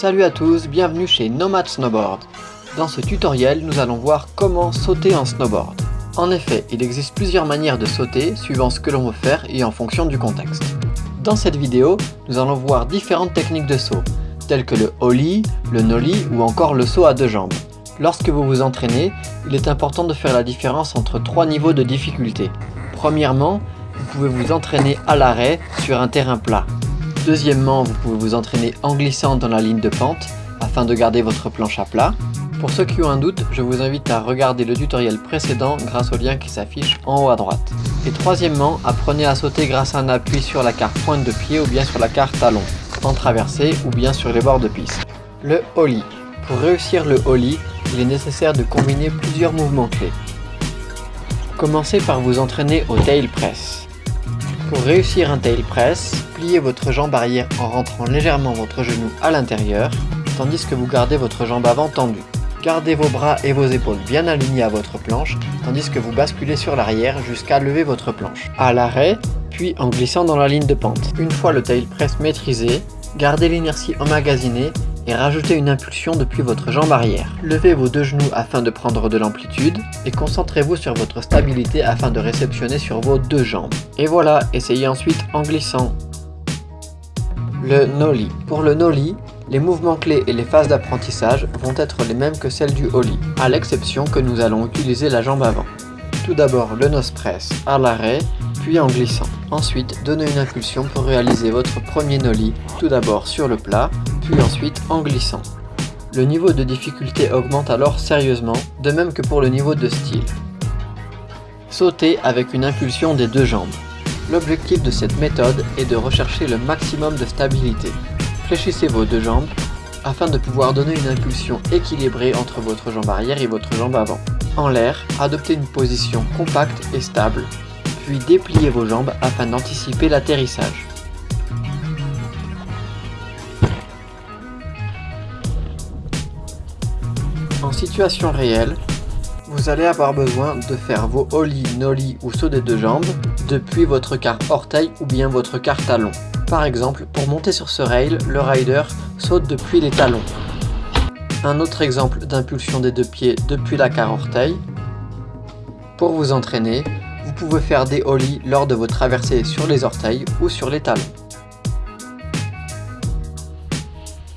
Salut à tous, bienvenue chez Nomad Snowboard. Dans ce tutoriel, nous allons voir comment sauter en snowboard. En effet, il existe plusieurs manières de sauter suivant ce que l'on veut faire et en fonction du contexte. Dans cette vidéo, nous allons voir différentes techniques de saut, telles que le ollie, le nollie ou encore le saut à deux jambes. Lorsque vous vous entraînez, il est important de faire la différence entre trois niveaux de difficulté. Premièrement, vous pouvez vous entraîner à l'arrêt sur un terrain plat. Deuxièmement, vous pouvez vous entraîner en glissant dans la ligne de pente afin de garder votre planche à plat. Pour ceux qui ont un doute, je vous invite à regarder le tutoriel précédent grâce au lien qui s'affiche en haut à droite. Et troisièmement, apprenez à sauter grâce à un appui sur la carte pointe de pied ou bien sur la carte talon, en traversée ou bien sur les bords de piste. Le ollie. Pour réussir le ollie, il est nécessaire de combiner plusieurs mouvements clés. Commencez par vous entraîner au tail press. Pour réussir un tail press, pliez votre jambe arrière en rentrant légèrement votre genou à l'intérieur, tandis que vous gardez votre jambe avant tendue. Gardez vos bras et vos épaules bien alignés à votre planche, tandis que vous basculez sur l'arrière jusqu'à lever votre planche. À l'arrêt, puis en glissant dans la ligne de pente. Une fois le tail press maîtrisé, gardez l'inertie emmagasinée et rajoutez une impulsion depuis votre jambe arrière. Levez vos deux genoux afin de prendre de l'amplitude et concentrez-vous sur votre stabilité afin de réceptionner sur vos deux jambes. Et voilà, essayez ensuite en glissant. Le nollie. Pour le nollie, les mouvements clés et les phases d'apprentissage vont être les mêmes que celles du ollie, à l'exception que nous allons utiliser la jambe avant. Tout d'abord le nose press à l'arrêt, puis en glissant. Ensuite, donnez une impulsion pour réaliser votre premier nollie, tout d'abord sur le plat, puis ensuite en glissant. Le niveau de difficulté augmente alors sérieusement, de même que pour le niveau de style. Sautez avec une impulsion des deux jambes. L'objectif de cette méthode est de rechercher le maximum de stabilité. Fléchissez vos deux jambes afin de pouvoir donner une impulsion équilibrée entre votre jambe arrière et votre jambe avant. En l'air, adoptez une position compacte et stable, puis dépliez vos jambes afin d'anticiper l'atterrissage. En situation réelle, vous allez avoir besoin de faire vos ollies, nollies ou sauts des deux jambes depuis votre quart orteil ou bien votre quart talon. Par exemple, pour monter sur ce rail, le rider saute depuis les talons. Un autre exemple d'impulsion des deux pieds depuis la quart orteil. Pour vous entraîner, vous pouvez faire des ollies lors de vos traversées sur les orteils ou sur les talons.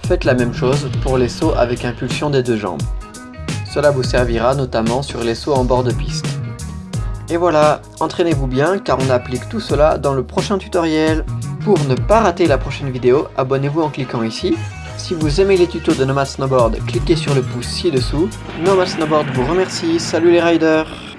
Faites la même chose pour les sauts avec impulsion des deux jambes. Cela vous servira notamment sur les sauts en bord de piste. Et voilà, entraînez-vous bien car on applique tout cela dans le prochain tutoriel. Pour ne pas rater la prochaine vidéo, abonnez-vous en cliquant ici. Si vous aimez les tutos de Nomad Snowboard, cliquez sur le pouce ci-dessous. Nomad Snowboard vous remercie, salut les riders